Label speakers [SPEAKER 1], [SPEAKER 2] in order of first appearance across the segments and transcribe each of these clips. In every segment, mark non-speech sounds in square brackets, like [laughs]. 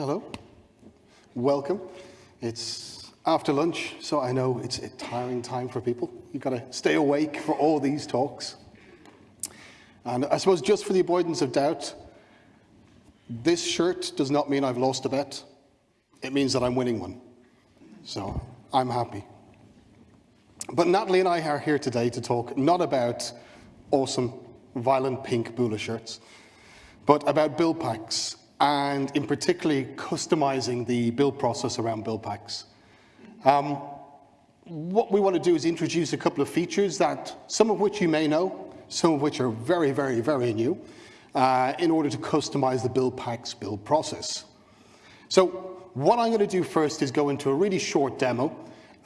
[SPEAKER 1] Hello. Welcome. It's after lunch, so I know it's a tiring time for people. You've got to stay awake for all these talks. And I suppose just for the avoidance of doubt, this shirt does not mean I've lost a bet. It means that I'm winning one. So I'm happy. But Natalie and I are here today to talk not about awesome, violent pink Bula shirts, but about build packs, and in particularly customizing the build process around build packs. Um, what we want to do is introduce a couple of features that, some of which you may know, some of which are very, very, very new, uh, in order to customize the build packs build process. So what I'm going to do first is go into a really short demo,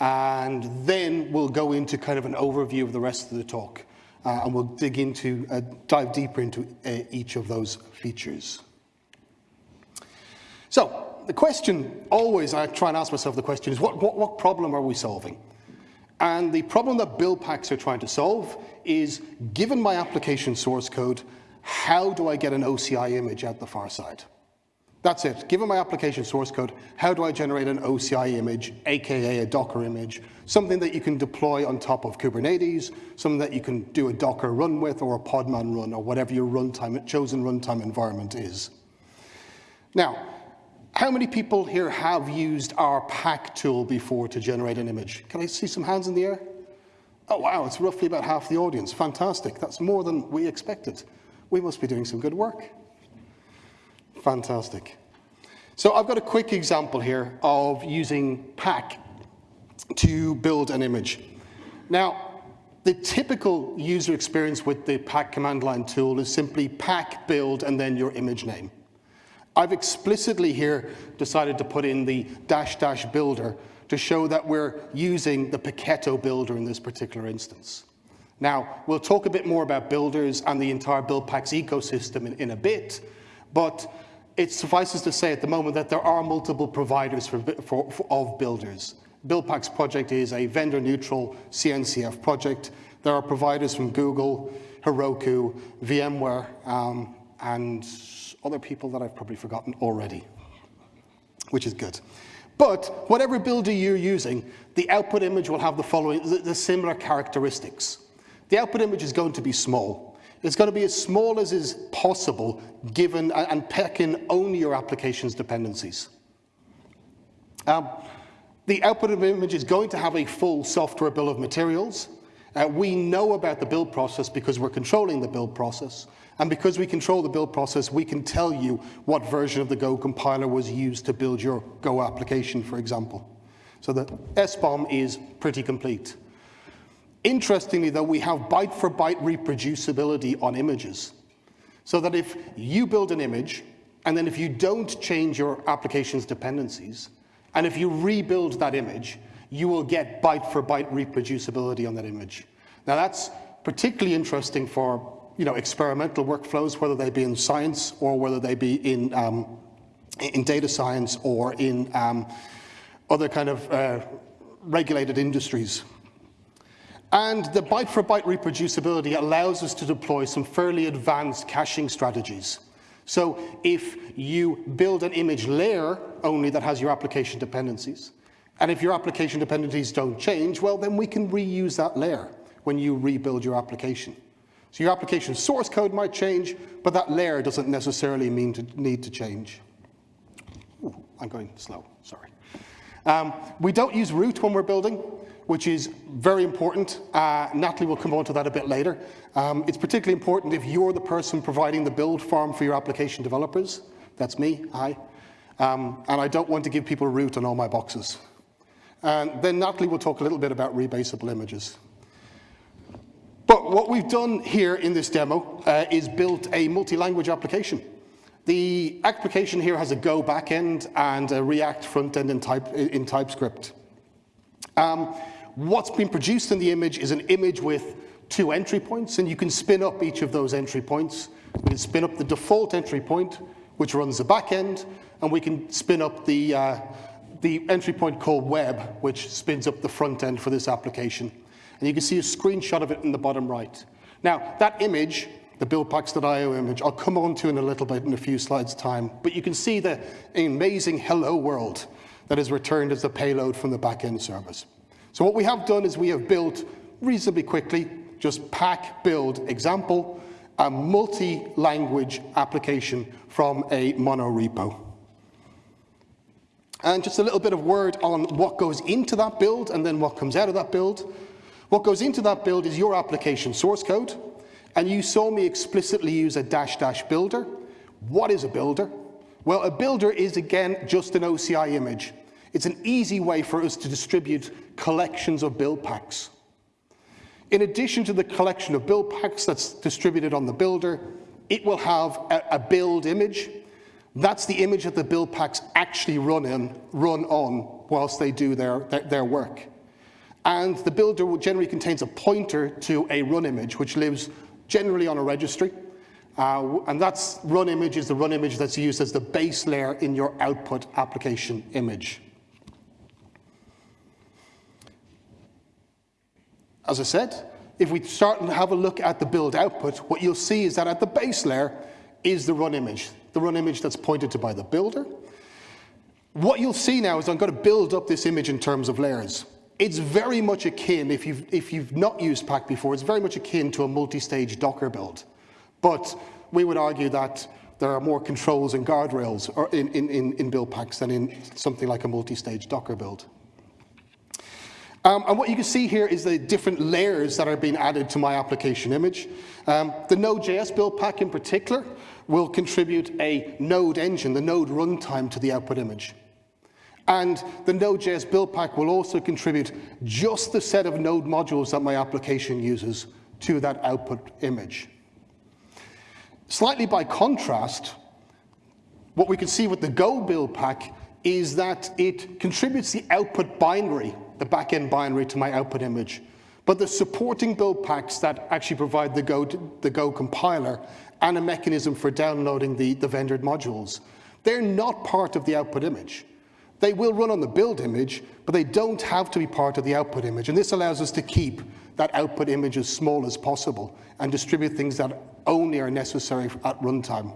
[SPEAKER 1] and then we'll go into kind of an overview of the rest of the talk. Uh, and we'll dig into, uh, dive deeper into uh, each of those features. The question always, I try and ask myself the question is, what, what, what problem are we solving? And the problem that build packs are trying to solve is, given my application source code, how do I get an OCI image out the far side? That's it. Given my application source code, how do I generate an OCI image, aka a Docker image, something that you can deploy on top of Kubernetes, something that you can do a Docker run with or a Podman run or whatever your runtime, chosen runtime environment is. Now, how many people here have used our pack tool before to generate an image? Can I see some hands in the air? Oh, wow, it's roughly about half the audience. Fantastic. That's more than we expected. We must be doing some good work. Fantastic. So I've got a quick example here of using pack to build an image. Now, the typical user experience with the pack command line tool is simply pack build and then your image name. I've explicitly here decided to put in the dash dash builder to show that we're using the Paketo builder in this particular instance. Now, we'll talk a bit more about builders and the entire build packs ecosystem in, in a bit, but it suffices to say at the moment that there are multiple providers for, for, for, of builders. BuildPacks project is a vendor-neutral CNCF project. There are providers from Google, Heroku, VMware, um, and other people that I've probably forgotten already, which is good. But whatever builder you're using, the output image will have the following, the, the similar characteristics. The output image is going to be small. It's going to be as small as is possible given and pack in only your application's dependencies. Um, the output of image is going to have a full software bill of materials. Uh, we know about the build process because we're controlling the build process. And because we control the build process, we can tell you what version of the Go compiler was used to build your Go application, for example. So the SBOM is pretty complete. Interestingly, though, we have byte-for-byte -byte reproducibility on images. So that if you build an image, and then if you don't change your application's dependencies, and if you rebuild that image, you will get byte-for-byte -byte reproducibility on that image. Now that's particularly interesting for you know, experimental workflows, whether they be in science or whether they be in, um, in data science or in um, other kind of uh, regulated industries. And the byte-for-byte -byte reproducibility allows us to deploy some fairly advanced caching strategies. So if you build an image layer only that has your application dependencies, and if your application dependencies don't change, well, then we can reuse that layer when you rebuild your application. So your application source code might change, but that layer doesn't necessarily mean to need to change. Ooh, I'm going slow, sorry. Um, we don't use root when we're building which is very important. Uh, Natalie will come on to that a bit later. Um, it's particularly important if you're the person providing the build farm for your application developers. That's me, I. Um, and I don't want to give people root on all my boxes. And then Natalie will talk a little bit about rebasable images. But what we've done here in this demo uh, is built a multi-language application. The application here has a Go backend and a React frontend in, type, in TypeScript. Um, What's been produced in the image is an image with two entry points, and you can spin up each of those entry points. We can spin up the default entry point, which runs the back end, and we can spin up the, uh, the entry point called web, which spins up the front end for this application. And you can see a screenshot of it in the bottom right. Now, that image the buildpacks.io image, I'll come on to in a little bit in a few slides' time, but you can see the amazing hello world that is returned as the payload from the backend service. So what we have done is we have built reasonably quickly, just pack build example, a multi-language application from a mono repo. And just a little bit of word on what goes into that build and then what comes out of that build. What goes into that build is your application source code, and you saw me explicitly use a dash dash builder. What is a builder? Well, a builder is, again, just an OCI image. It's an easy way for us to distribute collections of build packs. In addition to the collection of build packs that's distributed on the builder, it will have a, a build image. That's the image that the build packs actually run, in, run on whilst they do their, their, their work. And the builder generally contains a pointer to a run image, which lives generally on a registry. Uh, and that's run image is the run image that's used as the base layer in your output application image. As I said, if we start and have a look at the build output, what you'll see is that at the base layer is the run image, the run image that's pointed to by the builder. What you'll see now is I'm going to build up this image in terms of layers. It's very much akin, if you've, if you've not used Pack before, it's very much akin to a multi-stage Docker build. But we would argue that there are more controls and guardrails in, in, in build packs than in something like a multi-stage Docker build. Um, and what you can see here is the different layers that are being added to my application image. Um, the Node.js build pack in particular will contribute a node engine, the node runtime to the output image. And the Node.js build pack will also contribute just the set of node modules that my application uses to that output image. Slightly by contrast, what we can see with the Go build pack is that it contributes the output binary, the backend binary to my output image. But the supporting build packs that actually provide the Go, the Go compiler and a mechanism for downloading the, the vendored modules, they're not part of the output image. They will run on the build image, but they don't have to be part of the output image. And this allows us to keep that output image as small as possible and distribute things that only are necessary at runtime.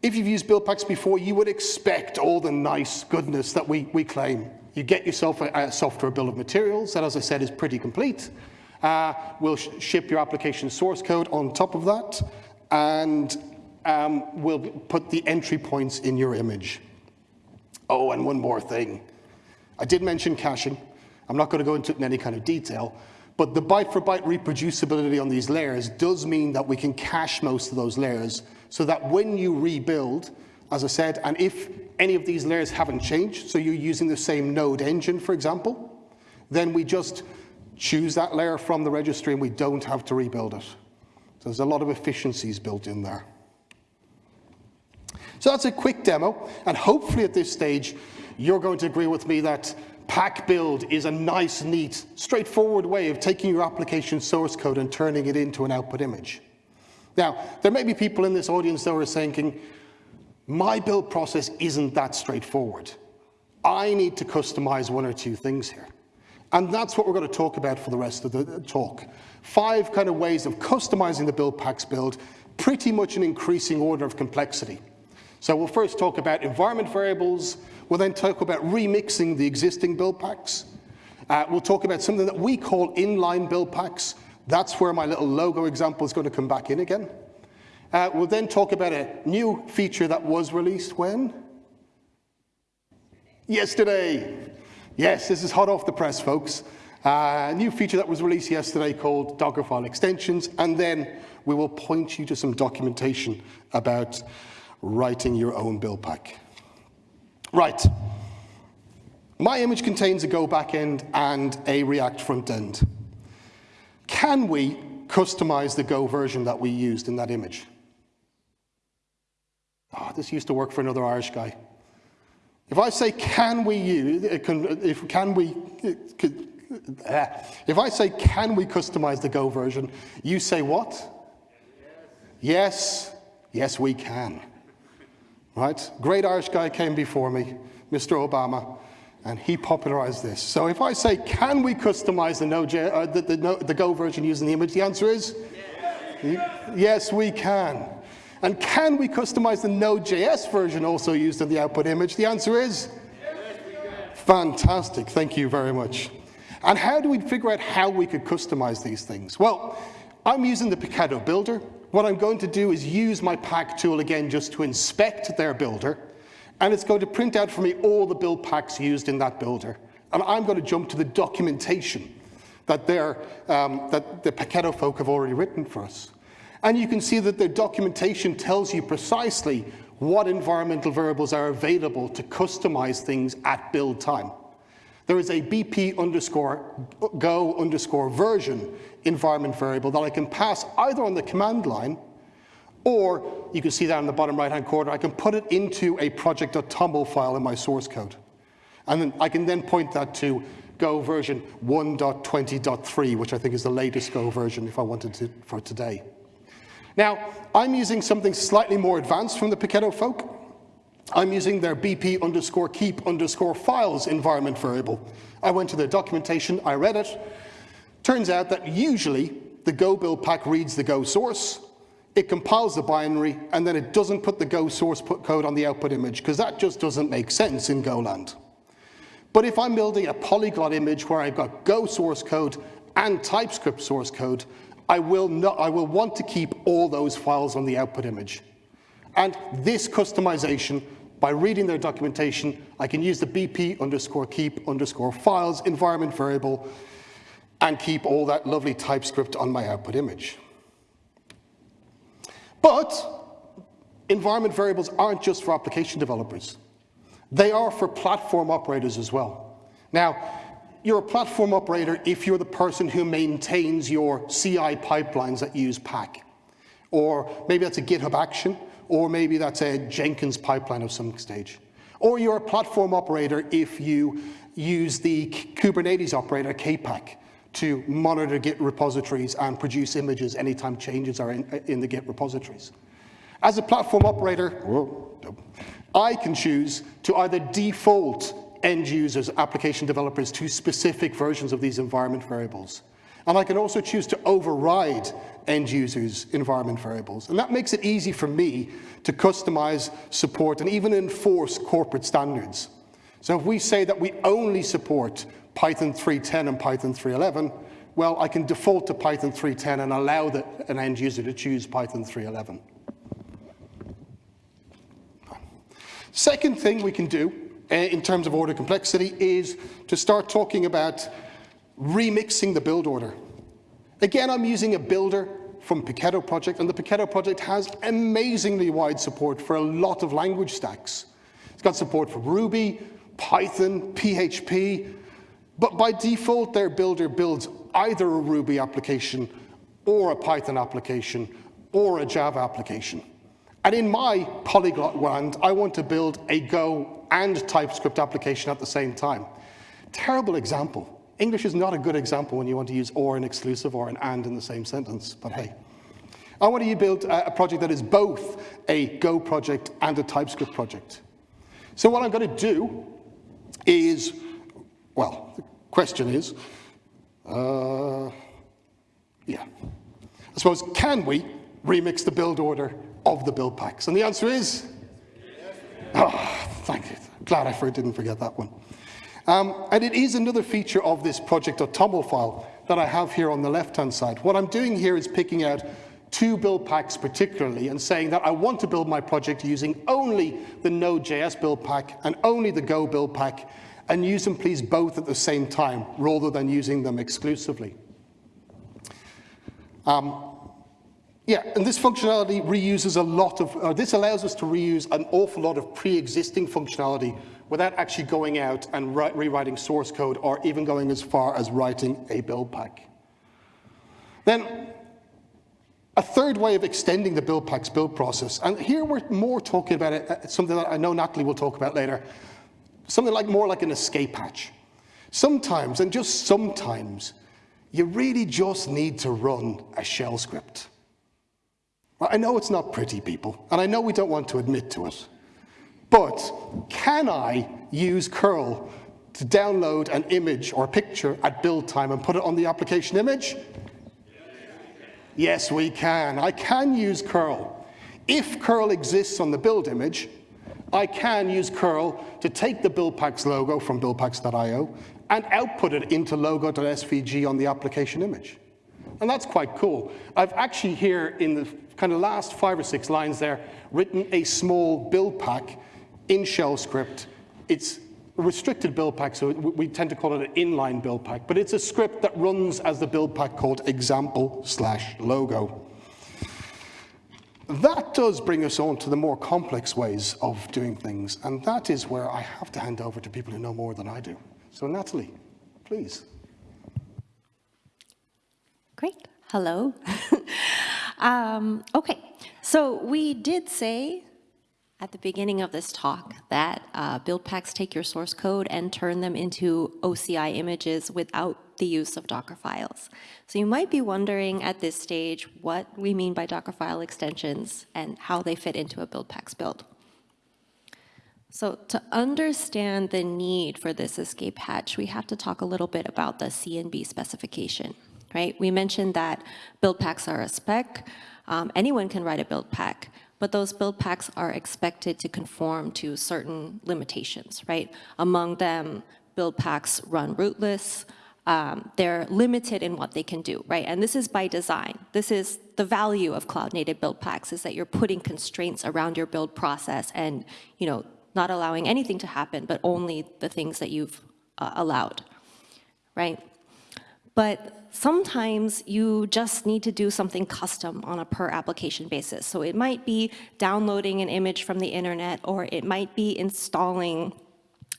[SPEAKER 1] If you've used build packs before, you would expect all the nice goodness that we, we claim. You get yourself a, a software bill of materials that, as I said, is pretty complete. Uh, we'll sh ship your application source code on top of that, and um, we'll put the entry points in your image. Oh, and one more thing. I did mention caching. I'm not going to go into it in any kind of detail, but the byte-for-byte -byte reproducibility on these layers does mean that we can cache most of those layers so that when you rebuild, as I said, and if any of these layers haven't changed, so you're using the same node engine, for example, then we just choose that layer from the registry and we don't have to rebuild it. So there's a lot of efficiencies built in there. So that's a quick demo, and hopefully at this stage, you're going to agree with me that pack build is a nice, neat, straightforward way of taking your application source code and turning it into an output image. Now, there may be people in this audience that are thinking, my build process isn't that straightforward. I need to customize one or two things here. And that's what we're going to talk about for the rest of the talk. Five kind of ways of customizing the build packs build, pretty much in increasing order of complexity. So we'll first talk about environment variables. We'll then talk about remixing the existing build packs. Uh, we'll talk about something that we call inline build packs. That's where my little logo example is going to come back in again. Uh, we'll then talk about a new feature that was released when? Yesterday. Yes, this is hot off the press, folks. Uh, a new feature that was released yesterday called Dockerfile extensions, and then we will point you to some documentation about writing your own build pack. Right. My image contains a Go backend and a React front end. Can we customize the Go version that we used in that image? Oh, this used to work for another Irish guy. If I say, can we use, uh, if can we, uh, if I say, can we customize the Go version, you say what? Yes, yes, we can right? Great Irish guy came before me, Mr. Obama, and he popularized this. So if I say, can we customize the, Node, uh, the, the, the, Go version using the image, the answer is? Yes, we can. And can we customize the Node.js version also used in the output image? The answer is yes, fantastic. Thank you very much. And how do we figure out how we could customize these things? Well, I'm using the Paketo builder. What I'm going to do is use my pack tool again just to inspect their builder. And it's going to print out for me all the build packs used in that builder. And I'm going to jump to the documentation that, um, that the Paketo folk have already written for us. And you can see that the documentation tells you precisely what environmental variables are available to customize things at build time. There is a BP underscore go underscore version environment variable that I can pass either on the command line or you can see that in the bottom right hand corner, I can put it into a project.toml file in my source code. And then I can then point that to Go version 1.20.3, which I think is the latest Go version if I wanted to for today. Now, I'm using something slightly more advanced from the Paketo folk. I'm using their BP underscore keep underscore files environment variable. I went to their documentation, I read it. Turns out that usually the Go build pack reads the Go source, it compiles the binary, and then it doesn't put the Go source put code on the output image, because that just doesn't make sense in GoLand. But if I'm building a polyglot image where I've got Go source code and TypeScript source code, I will, not, I will want to keep all those files on the output image. And this customization, by reading their documentation, I can use the BP underscore keep underscore files environment variable and keep all that lovely TypeScript on my output image. But environment variables aren't just for application developers. They are for platform operators as well. Now, you're a platform operator if you're the person who maintains your CI pipelines that use Pack. Or maybe that's a GitHub action, or maybe that's a Jenkins pipeline of some stage. Or you're a platform operator if you use the Kubernetes operator kpack to monitor Git repositories and produce images anytime changes are in, in the Git repositories. As a platform operator, whoa, I can choose to either default end users, application developers, to specific versions of these environment variables. And I can also choose to override end users' environment variables. And that makes it easy for me to customize, support, and even enforce corporate standards. So if we say that we only support Python 3.10 and Python 3.11, well, I can default to Python 3.10 and allow the, an end user to choose Python 3.11. Second thing we can do uh, in terms of order complexity is to start talking about remixing the build order. Again, I'm using a builder from Paketo project, and the Paketo project has amazingly wide support for a lot of language stacks. It's got support for Ruby, Python, PHP, but by default, their builder builds either a Ruby application or a Python application or a Java application. And in my polyglot land, I want to build a Go and TypeScript application at the same time. Terrible example. English is not a good example when you want to use or an exclusive or an and in the same sentence, but hey. I want to build a project that is both a Go project and a TypeScript project. So what I'm going to do is, well, the question is, uh, yeah. I suppose, can we remix the build order of the build packs? And the answer is, oh, thank you. Glad I didn't forget that one. Um, and it is another feature of this project.toml file that I have here on the left-hand side. What I'm doing here is picking out two build packs particularly and saying that I want to build my project using only the Node.js build pack and only the Go build pack and use them please both at the same time rather than using them exclusively. Um, yeah, and this functionality reuses a lot of, uh, this allows us to reuse an awful lot of pre-existing functionality without actually going out and rewriting source code or even going as far as writing a build pack. Then, a third way of extending the build packs build process, and here we're more talking about it, uh, something that I know Natalie will talk about later, something like more like an escape hatch. Sometimes, and just sometimes, you really just need to run a shell script. I know it's not pretty, people, and I know we don't want to admit to it. But can I use curl to download an image or a picture at build time and put it on the application image? Yes, we can. I can use curl. If curl exists on the build image, I can use curl to take the BuildPacks logo from buildpacks.io and output it into logo.svg on the application image. And that's quite cool. I've actually here in the kind of last five or six lines there written a small build pack in shell script. It's restricted build pack, so we tend to call it an inline build pack, but it's a script that runs as the build pack called example slash logo. That does bring us on to the more complex ways of doing things, and that is where I have to hand over to people who know more than I do. So Natalie, please.
[SPEAKER 2] Great. Hello. [laughs] um, okay, so we did say at the beginning of this talk that uh, build packs take your source code and turn them into OCI images without the use of Docker files. So you might be wondering at this stage what we mean by Docker file extensions and how they fit into a build packs build. So to understand the need for this escape hatch, we have to talk a little bit about the CNB specification, right? We mentioned that build packs are a spec. Um, anyone can write a build pack, but those build packs are expected to conform to certain limitations, right? Among them, build packs run rootless, um, they're limited in what they can do, right? And this is by design. This is the value of cloud native build packs is that you're putting constraints around your build process and, you know, not allowing anything to happen, but only the things that you've uh, allowed, right? But sometimes you just need to do something custom on a per application basis. So it might be downloading an image from the internet, or it might be installing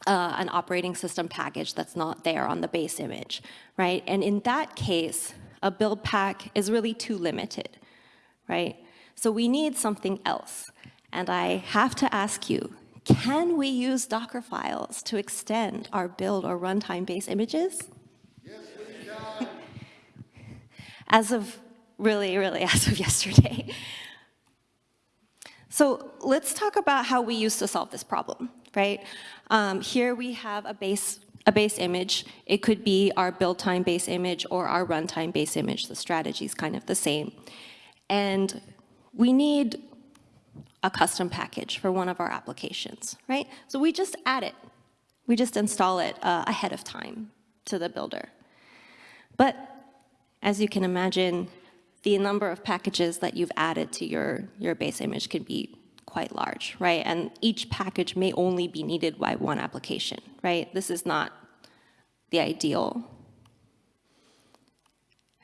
[SPEAKER 2] uh, an operating system package that's not there on the base image, right? And in that case, a build pack is really too limited, right? So we need something else. And I have to ask you, can we use Docker files to extend our build or runtime base images?
[SPEAKER 1] Yes, we can.
[SPEAKER 2] As of really, really [laughs] as of yesterday. So let's talk about how we used to solve this problem, right? Um, here we have a base, a base image. It could be our build time base image or our runtime base image. The strategy is kind of the same. And we need a custom package for one of our applications, right? So we just add it. We just install it uh, ahead of time to the builder. But as you can imagine, the number of packages that you've added to your, your base image can be quite large, right? And each package may only be needed by one application, right? This is not the ideal,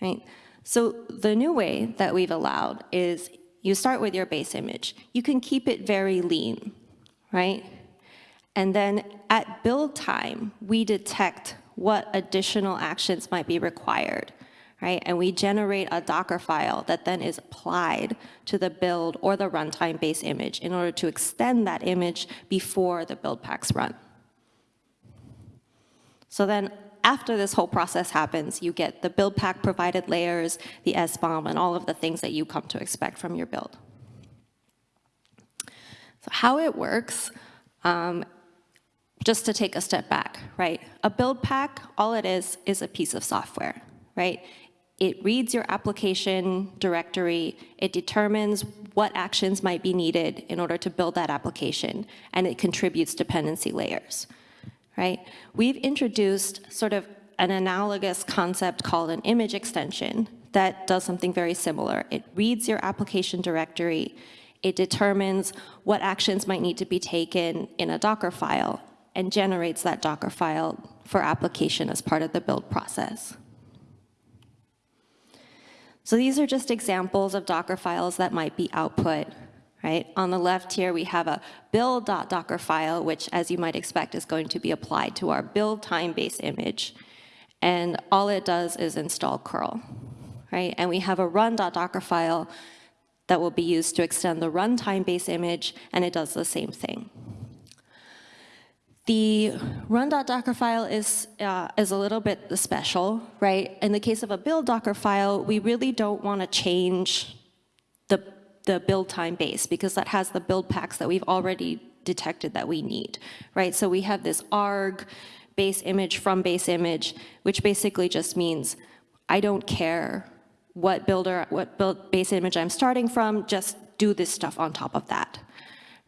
[SPEAKER 2] right? So the new way that we've allowed is you start with your base image. You can keep it very lean, right? And then at build time, we detect what additional actions might be required right? And we generate a Docker file that then is applied to the build or the runtime base image in order to extend that image before the build packs run. So then after this whole process happens, you get the build pack provided layers, the SBOM, and all of the things that you come to expect from your build. So how it works, um, just to take a step back, right? A build pack, all it is, is a piece of software, right? It reads your application directory, it determines what actions might be needed in order to build that application, and it contributes dependency layers, right? We've introduced sort of an analogous concept called an image extension that does something very similar. It reads your application directory, it determines what actions might need to be taken in a Docker file, and generates that Docker file for application as part of the build process. So these are just examples of Docker files that might be output, right? On the left here, we have a build.docker file, which as you might expect is going to be applied to our build time base image. And all it does is install curl, right? And we have a run.docker file that will be used to extend the runtime base image, and it does the same thing. The run.docker file is, uh, is a little bit special, right? In the case of a build Docker file, we really don't want to change the, the build time base because that has the build packs that we've already detected that we need, right? So we have this arg base image from base image, which basically just means I don't care what builder, what build base image I'm starting from, just do this stuff on top of that,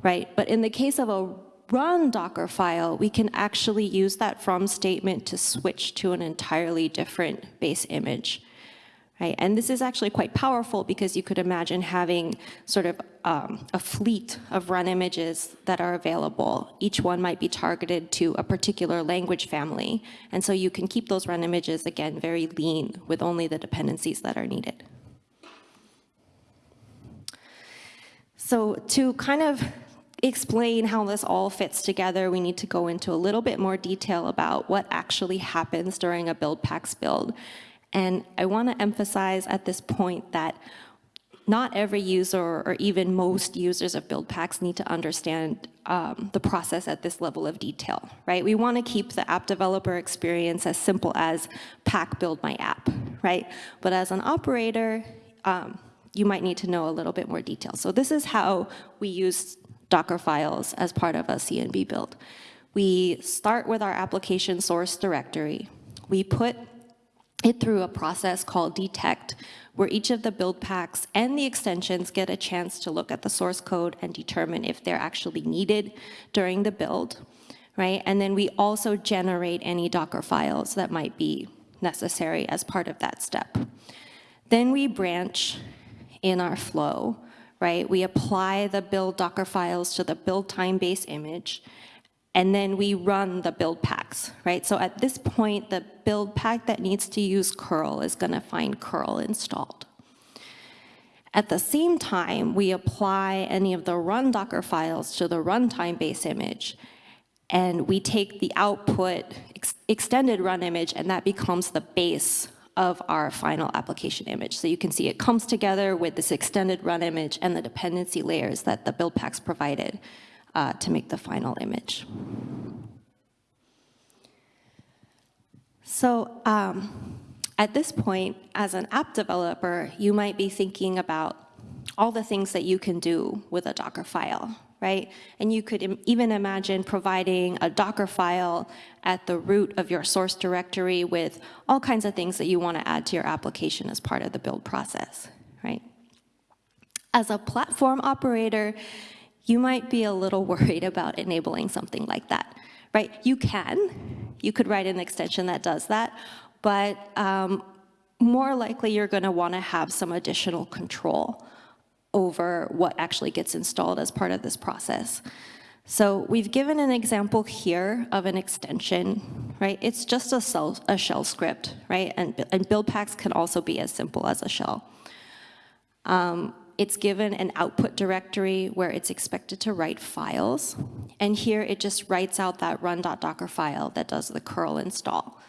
[SPEAKER 2] right? But in the case of a run Docker file, we can actually use that from statement to switch to an entirely different base image. Right? And this is actually quite powerful because you could imagine having sort of um, a fleet of run images that are available. Each one might be targeted to a particular language family. And so you can keep those run images, again, very lean with only the dependencies that are needed. So to kind of explain how this all fits together, we need to go into a little bit more detail about what actually happens during a build packs build and I want to emphasize at this point that not every user or even most users of build packs need to understand um, the process at this level of detail, right? We want to keep the app developer experience as simple as pack build my app, right? But as an operator, um, you might need to know a little bit more detail. So this is how we use Docker files as part of a CNB build. We start with our application source directory. We put it through a process called detect, where each of the build packs and the extensions get a chance to look at the source code and determine if they're actually needed during the build, right? And then we also generate any Docker files that might be necessary as part of that step. Then we branch in our flow, right? We apply the build Docker files to the build time base image, and then we run the build packs, right? So at this point, the build pack that needs to use curl is gonna find curl installed. At the same time, we apply any of the run Docker files to the runtime base image, and we take the output ex extended run image, and that becomes the base of our final application image. So you can see it comes together with this extended run image and the dependency layers that the build packs provided uh, to make the final image. So um, at this point, as an app developer, you might be thinking about all the things that you can do with a Docker file, right? And you could Im even imagine providing a Docker file at the root of your source directory with all kinds of things that you want to add to your application as part of the build process, right? As a platform operator, you might be a little [laughs] worried about enabling something like that, right? You can, you could write an extension that does that, but um, more likely you're gonna wanna have some additional control over what actually gets installed as part of this process. So we've given an example here of an extension, right? It's just a, cell, a shell script, right? And, and build packs can also be as simple as a shell. Um, it's given an output directory where it's expected to write files. And here it just writes out that run.docker file that does the curl install.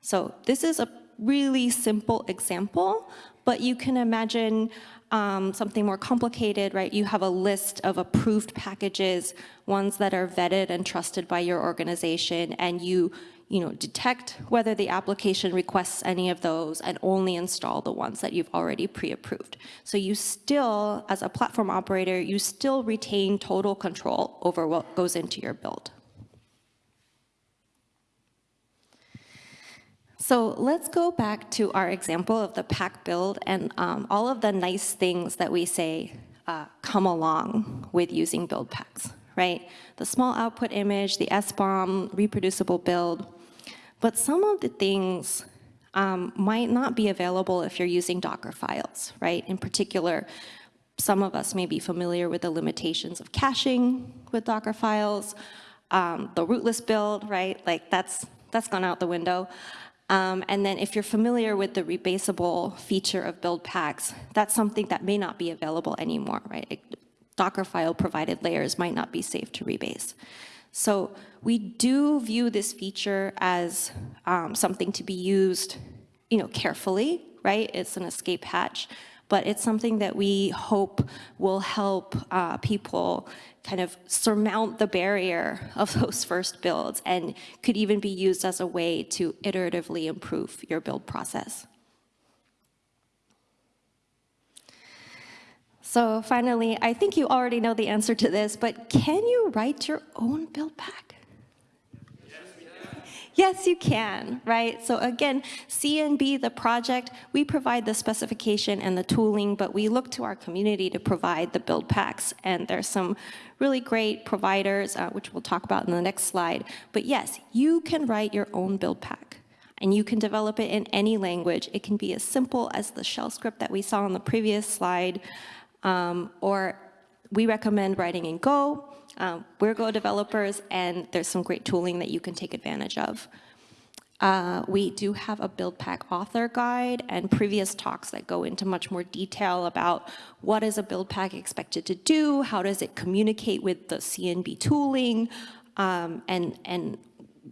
[SPEAKER 2] So this is a really simple example, but you can imagine um, something more complicated, right? You have a list of approved packages, ones that are vetted and trusted by your organization, and you you know, detect whether the application requests any of those and only install the ones that you've already pre-approved. So you still, as a platform operator, you still retain total control over what goes into your build. So let's go back to our example of the pack build and um, all of the nice things that we say uh, come along with using build packs, right? The small output image, the SBOM, reproducible build, but some of the things um, might not be available if you're using Docker files, right? In particular, some of us may be familiar with the limitations of caching with Docker files, um, the rootless build, right? Like that's, that's gone out the window. Um, and then if you're familiar with the rebasable feature of build packs, that's something that may not be available anymore, right? Docker file provided layers might not be safe to rebase. So we do view this feature as um, something to be used you know, carefully, right? It's an escape hatch, but it's something that we hope will help uh, people kind of surmount the barrier of [laughs] those first builds and could even be used as a way to iteratively improve your build process. So finally, I think you already know the answer to this, but can you write your own build pack? Yes, you can, right? So again, CNB, the project, we provide the specification and the tooling, but we look to our community to provide the build packs. And there's some really great providers, uh, which we'll talk about in the next slide. But yes, you can write your own build pack. And you can develop it in any language. It can be as simple as the shell script that we saw on the previous slide, um, or we recommend writing in Go. Um, we're Go developers, and there's some great tooling that you can take advantage of. Uh, we do have a build pack author guide and previous talks that go into much more detail about what is a build pack expected to do, how does it communicate with the CNB tooling, um, and, and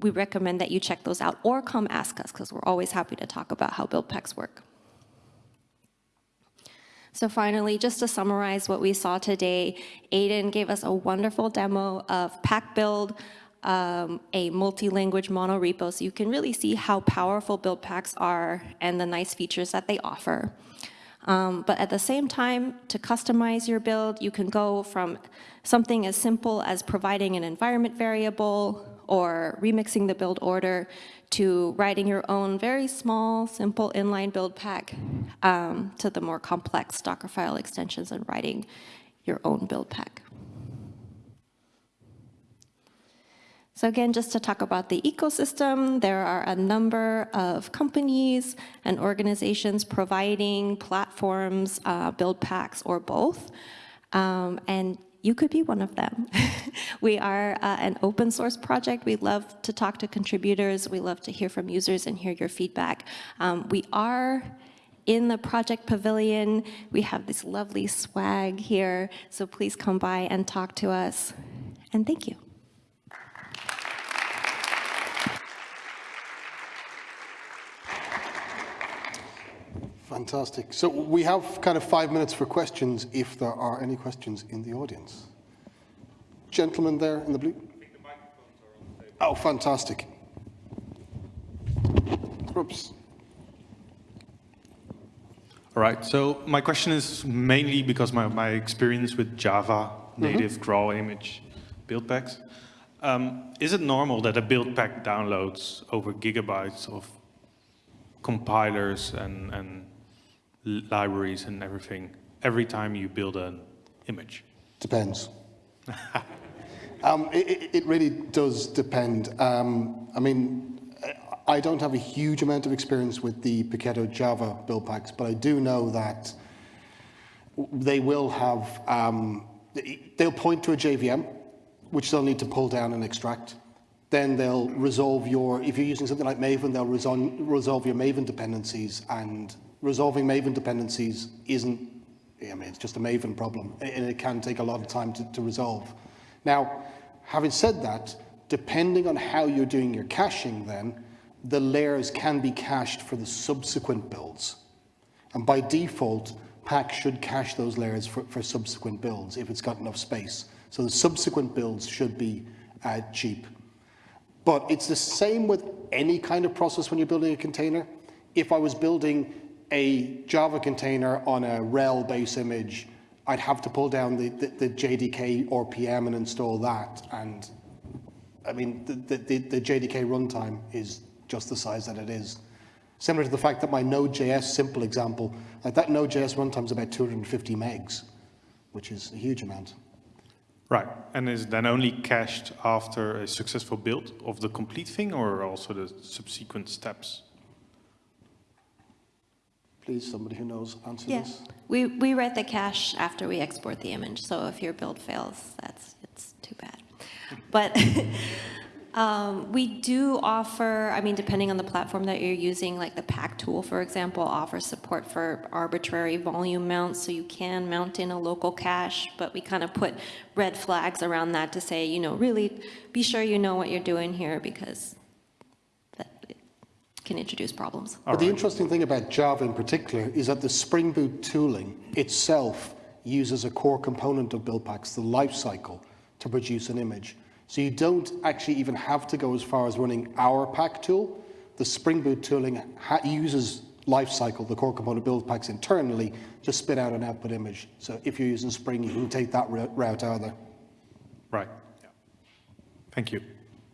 [SPEAKER 2] we recommend that you check those out or come ask us because we're always happy to talk about how build packs work. So finally, just to summarize what we saw today, Aiden gave us a wonderful demo of Pack Build, um, a multi-language monorepo, so you can really see how powerful build packs are and the nice features that they offer. Um, but at the same time, to customize your build, you can go from something as simple as providing an environment variable or remixing the build order to writing your own very small, simple inline build pack um, to the more complex Docker file extensions and writing your own build pack. So again, just to talk about the ecosystem, there are a number of companies and organizations providing platforms, uh, build packs, or both. Um, and you could be one of them. [laughs] we are uh, an open source project. We love to talk to contributors. We love to hear from users and hear your feedback. Um, we are in the project pavilion. We have this lovely swag here, so please come by and talk to us. And thank you.
[SPEAKER 1] Fantastic. So we have kind of five minutes for questions if there are any questions in the audience. Gentleman there in the blue. Oh, fantastic. Oops.
[SPEAKER 3] All right, so my question is mainly because my, my experience with Java native mm -hmm. draw image build packs. Um, is it normal that a build pack downloads over gigabytes of compilers and, and libraries and everything every time you build an image?
[SPEAKER 1] Depends. [laughs] um, it, it, really does depend. Um, I mean, I don't have a huge amount of experience with the Paketo Java build packs, but I do know that they will have, um, they'll point to a JVM, which they'll need to pull down and extract. Then they'll resolve your, if you're using something like Maven, they'll resolve your Maven dependencies and resolving Maven dependencies isn't, I mean, it's just a Maven problem, and it can take a lot of time to, to resolve. Now, having said that, depending on how you're doing your caching then, the layers can be cached for the subsequent builds. And by default, Pack should cache those layers for, for subsequent builds if it's got enough space. So the subsequent builds should be uh, cheap. But it's the same with any kind of process when you're building a container. If I was building a Java container on a RHEL base image, I'd have to pull down the, the, the JDK RPM and install that. And I mean, the, the, the JDK runtime is just the size that it is. Similar to the fact that my Node.js simple example, like that Node.js runtime is about 250 megs, which is a huge amount.
[SPEAKER 3] Right, and is then only cached after a successful build of the complete thing or also the subsequent steps?
[SPEAKER 1] Please, somebody who knows, answer
[SPEAKER 2] yeah.
[SPEAKER 1] this.
[SPEAKER 2] We, we write the cache after we export the image, so if your build fails, that's it's too bad. But [laughs] um, we do offer, I mean, depending on the platform that you're using, like the Pack tool, for example, offers support for arbitrary volume mounts, so you can mount in a local cache, but we kind of put red flags around that to say, you know, really be sure you know what you're doing here because can introduce problems.
[SPEAKER 1] But right. the interesting thing about Java in particular is that the Spring Boot tooling itself uses a core component of build packs, the lifecycle, to produce an image. So you don't actually even have to go as far as running our pack tool. The Spring Boot tooling uses lifecycle, the core component build packs internally, to spit out an output image. So if you're using Spring, you can take that route either.
[SPEAKER 3] Right. Yeah. Thank you.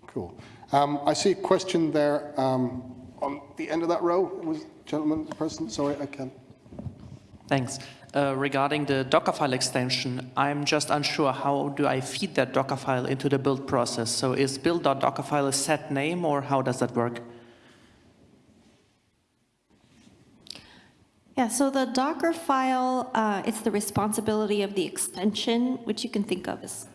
[SPEAKER 1] Cool. Um, I see a question there um, on the end of that row. Was gentleman, person? Sorry, I can.
[SPEAKER 4] Thanks. Uh, regarding the Dockerfile extension, I'm just unsure how do I feed that Dockerfile into the build process? So is build.dockerfile a set name or how does that work?
[SPEAKER 2] Yeah, so the Docker file, uh, it's the responsibility of the extension, which you can think of as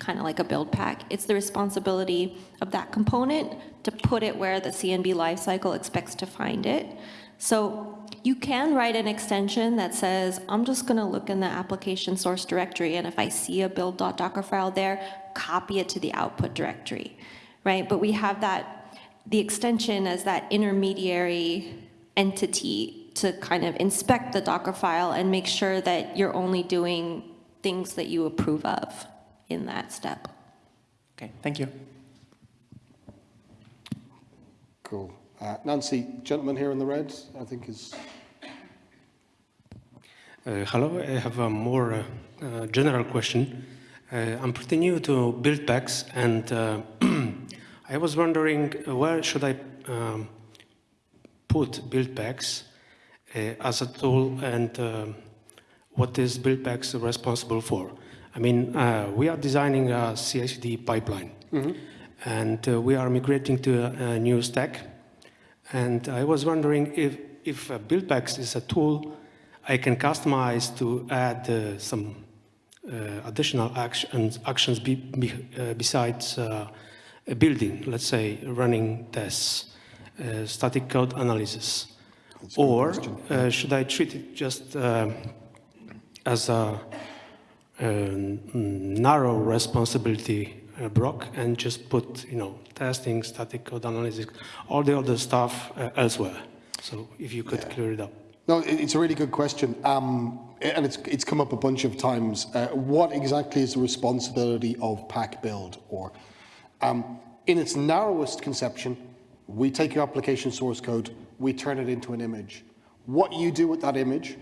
[SPEAKER 2] kind of like a build pack. It's the responsibility of that component to put it where the CNB lifecycle expects to find it. So you can write an extension that says, I'm just going to look in the application source directory, and if I see a build.docker file there, copy it to the output directory, right? But we have that, the extension as that intermediary entity to kind of inspect the Docker file and make sure that you're only doing things that you approve of in that step.
[SPEAKER 4] Okay, thank you.
[SPEAKER 1] Cool. Uh, Nancy, gentleman here in the red, I think is.
[SPEAKER 5] Uh, hello, I have a more uh, uh, general question. Uh, I'm pretty new to build packs and uh, [clears throat] I was wondering uh, where should I um, put build packs uh, as a tool and um, what is build packs responsible for? I mean, uh, we are designing a CI/CD pipeline and uh, we are migrating to a, a new stack. And I was wondering if, if uh, build is a tool I can customize to add uh, some uh, additional actions, actions be, be, uh, besides uh, a building, let's say running tests, uh, static code analysis. Or uh, should I treat it just uh, as a narrow responsibility uh, block and just put, you know, testing, static code analysis, all the other stuff uh, elsewhere? So if you could clear it up.
[SPEAKER 1] No, it's a really good question. Um, and it's, it's come up a bunch of times. Uh, what exactly is the responsibility of pack build? Or um, in its narrowest conception, we take your application source code, we turn it into an image. What you do with that image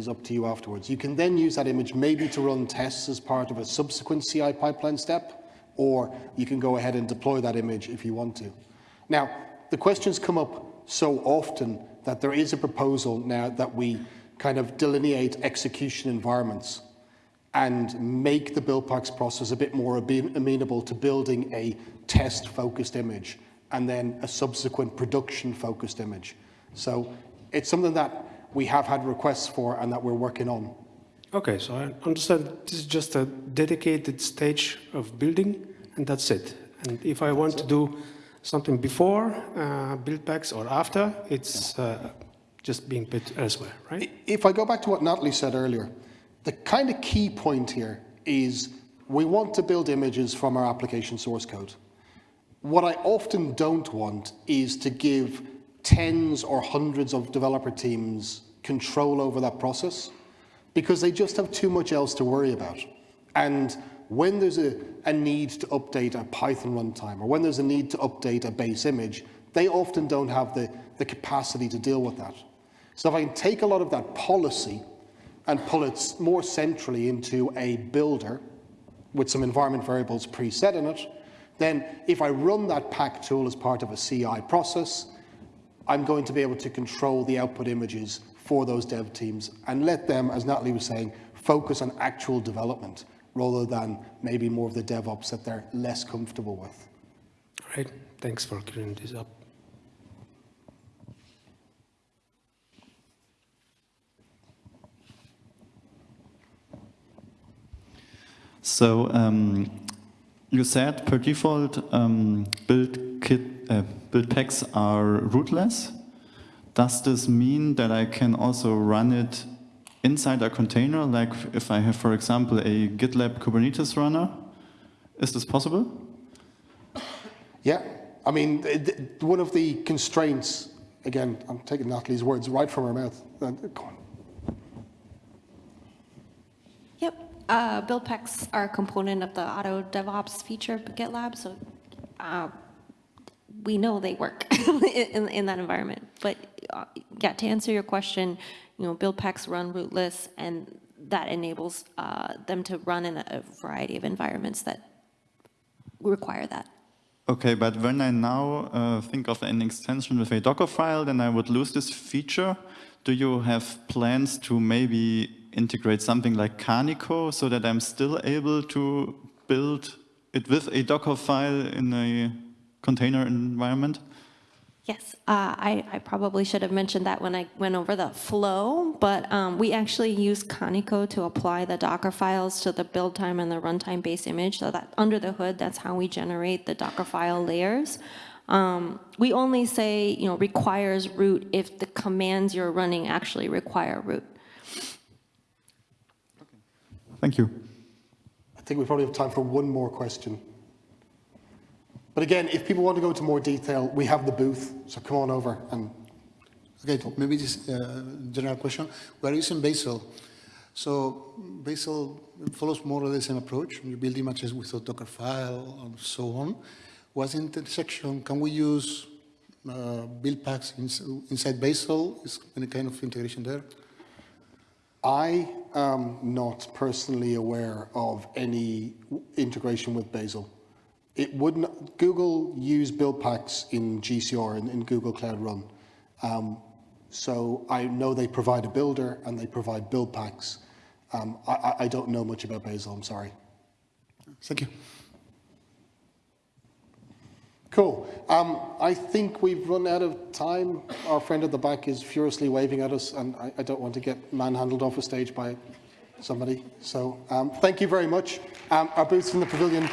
[SPEAKER 1] is up to you afterwards. You can then use that image maybe to run tests as part of a subsequent CI pipeline step, or you can go ahead and deploy that image if you want to. Now, the questions come up so often that there is a proposal now that we kind of delineate execution environments and make the build packs process a bit more amenable to building a test-focused image and then a subsequent production-focused image. So it's something that we have had requests for and that we're working on.
[SPEAKER 5] Okay, so I understand this is just a dedicated stage of building, and that's it. And if I want to do something before uh, build packs or after, it's uh, just being put elsewhere, right?
[SPEAKER 1] If I go back to what Natalie said earlier, the kind of key point here is we want to build images from our application source code. What I often don't want is to give tens or hundreds of developer teams control over that process because they just have too much else to worry about. And when there's a, a need to update a Python runtime or when there's a need to update a base image, they often don't have the, the capacity to deal with that. So if I can take a lot of that policy and pull it more centrally into a builder with some environment variables preset in it, then if I run that pack tool as part of a CI process, I'm going to be able to control the output images for those dev teams and let them, as Natalie was saying, focus on actual development rather than maybe more of the DevOps that they're less comfortable with.
[SPEAKER 5] Right. Thanks for clearing this up.
[SPEAKER 6] So um, you said per default um, build kit uh, build packs are rootless. Does this mean that I can also run it inside a container? Like if I have, for example, a GitLab Kubernetes runner, is this possible?
[SPEAKER 1] Yeah, I mean, th- th- one of the constraints, again, I'm taking Natalie's words right from her mouth. Uh, go on.
[SPEAKER 2] Yep, uh, build packs are a component of the auto DevOps feature of GitLab, so uh, we know they work [laughs] in, in that environment. But uh, yeah, to answer your question, you know, build packs run rootless, and that enables uh, them to run in a variety of environments that require that.
[SPEAKER 6] Okay, but when I now uh, think of an extension with a Docker file, then I would lose this feature. Do you have plans to maybe integrate something like Kaniko so that I'm still able to build it with a Docker file in a container environment?
[SPEAKER 2] Yes, uh, I, I probably should have mentioned that when I went over the flow, but um, we actually use Kaniko to apply the Docker files to the build time and the runtime base image. So that under the hood, that's how we generate the Docker file layers. Um, we only say, you know, requires root if the commands you're running actually require root.
[SPEAKER 6] Thank you.
[SPEAKER 1] I think we probably have time for one more question. But again, if people want to go into more detail, we have the booth, so come on over and
[SPEAKER 7] Okay, maybe this uh, general question. We are using Bazel. So Bazel follows more or less the same approach. You build images with a Docker file and so on. What's the intersection? Can we use uh, build packs ins inside Bazel? Is any kind of integration there?
[SPEAKER 1] I am not personally aware of any integration with Bazel. It would not, Google use build packs in GCR, in, in Google Cloud Run. Um, so I know they provide a builder and they provide build packs. Um, I, I- I don't know much about Bazel, I'm sorry.
[SPEAKER 7] Thank you.
[SPEAKER 1] Cool. Um, I think we've run out of time. Our friend at the back is furiously waving at us, and I, I don't want to get manhandled off a stage by somebody. So um, thank you very much. Um, our booth's in the pavilion.